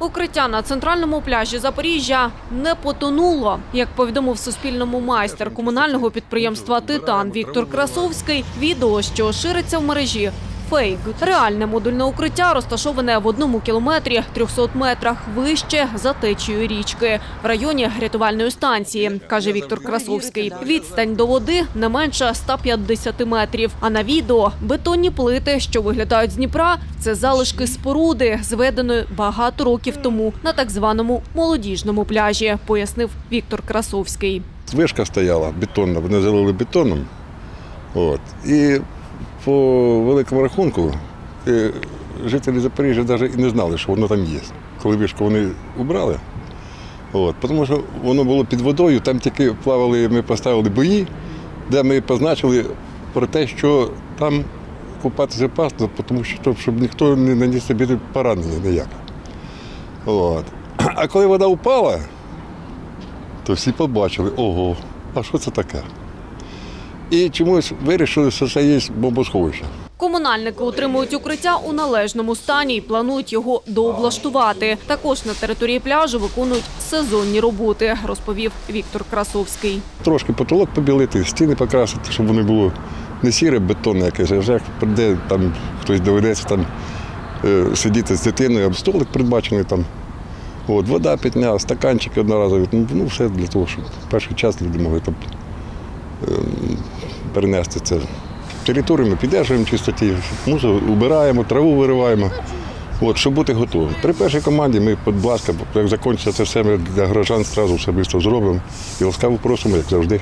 Укриття на центральному пляжі Запоріжжя не потонуло. Як повідомив Суспільному майстер комунального підприємства Титан Віктор Красовський, відео, що шириться в мережі. Фейк. Реальне модульне укриття розташоване в одному кілометрі 300 метрах вище за течією річки в районі рятувальної станції, каже Віктор Красовський. Відстань до води не менше 150 метрів. А на відео бетонні плити, що виглядають з Дніпра, це залишки споруди, зведеної багато років тому на так званому молодіжному пляжі, пояснив Віктор Красовський. Вишка стояла бетонна, вони залили бетоном. От. І по великому рахунку е, жителі Запоріжжя навіть і не знали, що воно там є. Коли вишку вони убрали. От. Тому що воно було під водою, там тільки плавали, ми поставили бої, де ми позначили про те, що там купатися опасно, тому що щоб ніхто не наніс собі поранення ніяке. От. А коли вода впала, то всі побачили, ого, а що це таке? І чомусь вирішили, що це є бомбосховище. Комунальники утримують укриття у належному стані і планують його дооблаштувати. Також на території пляжу виконують сезонні роботи, розповів Віктор Красовський. Трошки потолок побілити, стіни покрасити, щоб вони було не сіре, бетонне якесь, а вже як прийде, там хтось доведеться там е, сидіти з дитиною, або столик передбачений там. От, вода питня, стаканчики одноразові, ну, ну все для того, щоб перший час люди могли там перенести це. Територію ми піддержуємо чистоті, мусор убираємо, траву вириваємо. От, щоб бути готовим. При першій команді ми, будь ласка, як закінчиться це все, ми для горожан одразу швидко зробимо і ласкаво просимо, як завжди.